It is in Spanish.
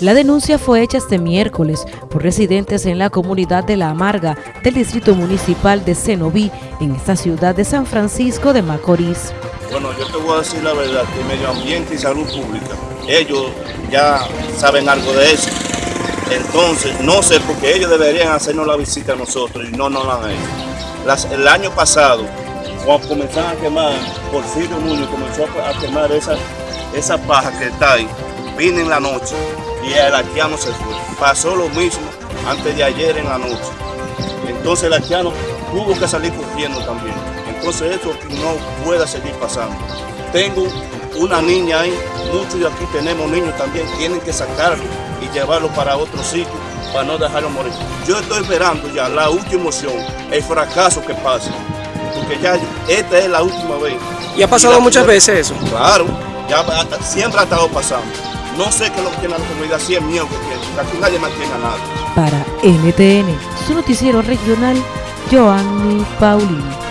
La denuncia fue hecha este miércoles por residentes en la comunidad de La Amarga del Distrito Municipal de Cenoví, en esta ciudad de San Francisco de Macorís. Bueno, yo te voy a decir la verdad, que Medio Ambiente y Salud Pública, ellos ya saben algo de eso. Entonces, no sé, porque ellos deberían hacernos la visita a nosotros y no nos la han hecho. el año pasado, cuando comenzaron a quemar, Porfirio Núñez comenzó a quemar esa, esa paja que está ahí, vine en la noche y el arqueano se fue. Pasó lo mismo antes de ayer en la noche. Entonces el arqueano tuvo que salir corriendo también. Entonces eso no puede seguir pasando. Tengo una niña ahí, muchos de aquí tenemos niños también, tienen que sacarlo y llevarlo para otro sitio para no dejarlo morir. Yo estoy esperando ya la última opción, el fracaso que pase, porque ya esta es la última vez. ¿Y ha pasado muchas veces eso? Claro, ya siempre ha estado pasando. No sé qué es lo que tiene la comunidad, si es mío que tiene, aquí nadie mantiene a nadie. Para NTN, su noticiero regional, Joanny Paulino.